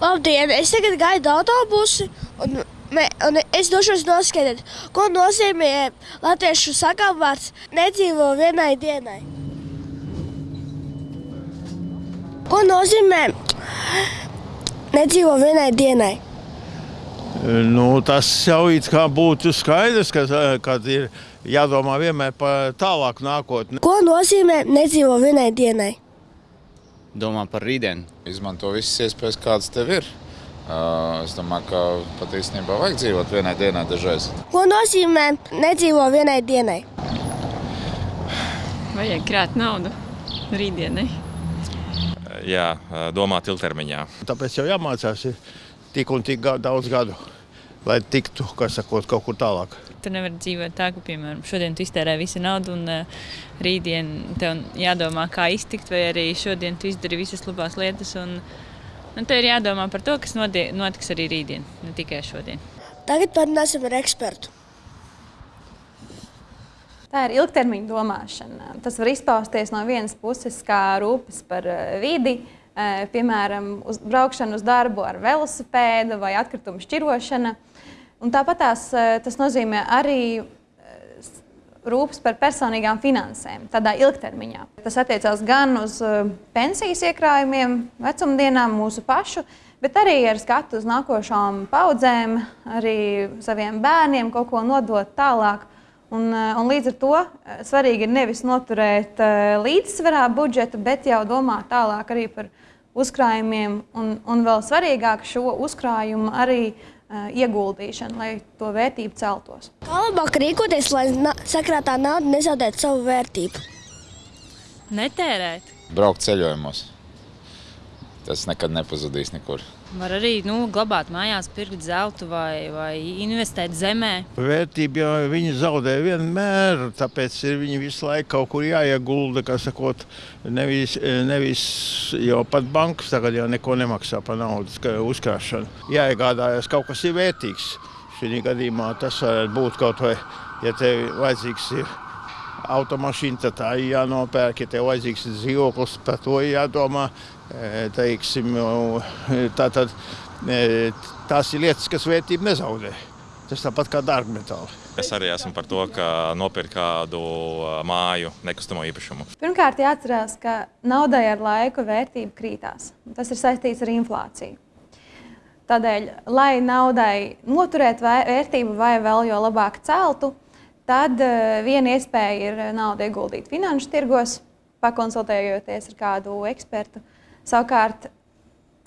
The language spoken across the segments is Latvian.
Labdien, es tagad gaidu autobusu un, me, un es došos noskaidrot, ko nozīmē latviešu sakāmvārds nedzīvo vienai dienai. Ko nozīmē nedzīvo vienai dienai? Nu, tas jau būtu skaidrs, ka kad ir jādomā vienmēr par tālāku nākotni. Ko nozīmē nedzīvo vienai dienai? Domā par rītdienu. Izmanto visas iespējas, kādas tev ir. Es domāju, ka pat īstenībā vajag dzīvot vienai dienai dažreiz. Ko nozīmē nedzīvo vienai dienai? Vajag krāt naudu rītdienai. Jā, domāt ilgtermiņā. Tāpēc jau jāmācās ir tik un tik daudz gadu, lai tiktu, sakot, kaut kur tālāk. Tu nevari dzīvot tā, ka, piemēram, šodien tu iztērē visu naudu, un uh, rītdien tev jādomā, kā iztikt, vai arī šodien tu izdari visas labās lietas. Un, un tev ir jādomā par to, kas notiks arī rītdien, ne tikai šodien. Tagad parunāsim ar ekspertu. Tā ir ilgtermiņa domāšana. Tas var izpausties no vienas puses kā rūpes par eh, vidi, eh, piemēram, uz braukšanu uz darbu ar velosipēdu vai atkritumu šķirošana. Un tāpat tās, tas nozīmē arī rūpes par personīgām finansēm, tādā ilgtermiņā. Tas attiecās gan uz pensijas iekrājumiem, vecumdienām, mūsu pašu, bet arī ar skatu uz nākošām paudzēm, arī saviem bērniem kaut ko nodot tālāk. Un, eh, un līdz ar to eh, svarīgi ir nevis noturēt eh, līdzsvarā budžetu, bet jau domāt tālāk arī par uzkrājumiem, un, un vēl svarīgāk šo uzkrājumu arī uh, ieguldīšanu, lai to vērtību celtos. Kā labāk rīkoties, lai na sakrātā nauda nezaudētu savu vērtību? Netērēt. Braukt ceļojumos. Tas nekad nepazudīs nekur. Var arī nu, glabāt mājās, pirkt zeltu vai, vai investēt zemē. Vērtība jau viņi zaudē vienmēr, tāpēc ir viņi visu laiku kaut kur jāiegulda, kā sakot, nevis, nevis jau pat bankas tagad jau neko nemaksā par naudas uzkrāšanu. Jāiegādājas kaut kas ir vērtīgs. Šī gadījumā tas varētu būt kaut vai, ja tev vajadzīgs ir automašīna, tad tā ir jānopērk, ja tev vajadzīgs dzīvoklis, par to ir jādomā. E, Teiksim, tā, tad, e, tās ir lietas, kas vērtību nezaudē. Tas tāpat kā dārgmetāli. Es arī esmu par to, ka nopirkt kādu māju, nekustamo īpašumu. Pirmkārt, jāatcerās, ka naudai ar laiku vērtība krītās. Tas ir saistīts ar inflāciju. Tādēļ, lai naudai noturētu vē- vērtību vai vēl jo labāk celtu, tad eh, viena iespēja ir naudu ieguldīt finanšu tirgos, pakonsultējoties ar kādu ekspertu. Savukārt,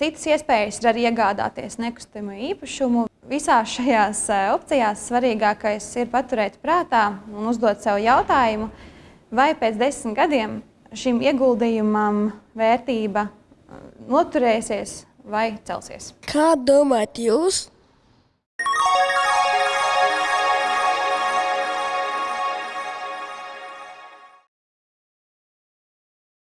citas iespējas ir arī iegādāties nekustamo īpašumu. Visās šajās eh, opcijās svarīgākais ir paturēt prātā un uzdot sev jautājumu, vai pēc desmit gadiem šim ieguldījumam vērtība eh, noturēsies vai celsies. Kā domājat jūs?